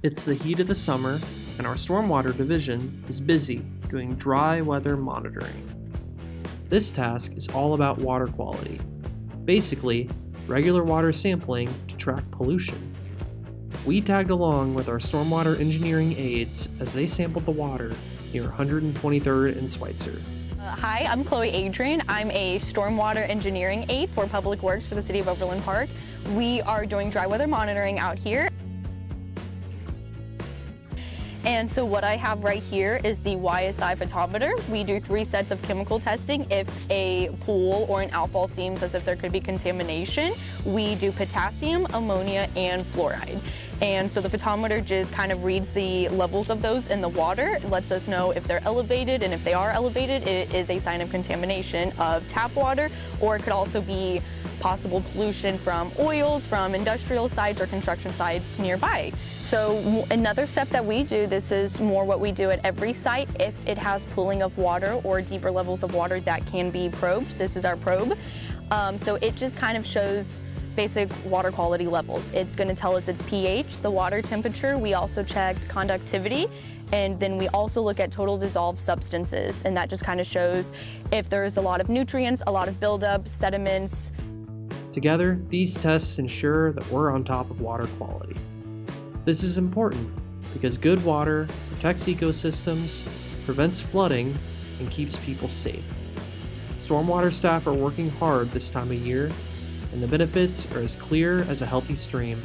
It's the heat of the summer, and our stormwater division is busy doing dry weather monitoring. This task is all about water quality. Basically, regular water sampling to track pollution. We tagged along with our stormwater engineering aides as they sampled the water near 123rd and Switzer. Uh, Hi, I'm Chloe Adrian. I'm a stormwater engineering aide for Public Works for the City of Overland Park. We are doing dry weather monitoring out here. And so what I have right here is the YSI photometer. We do three sets of chemical testing. If a pool or an outfall seems as if there could be contamination, we do potassium, ammonia, and fluoride. And so the photometer just kind of reads the levels of those in the water. It lets us know if they're elevated, and if they are elevated, it is a sign of contamination of tap water, or it could also be possible pollution from oils, from industrial sites or construction sites nearby. So another step that we do, this is more what we do at every site. If it has pooling of water or deeper levels of water that can be probed, this is our probe. Um, so it just kind of shows basic water quality levels. It's going to tell us its pH, the water temperature. We also checked conductivity and then we also look at total dissolved substances and that just kind of shows if there's a lot of nutrients, a lot of buildup, sediments. Together, these tests ensure that we're on top of water quality. This is important because good water protects ecosystems, prevents flooding, and keeps people safe. Stormwater staff are working hard this time of year, and the benefits are as clear as a healthy stream.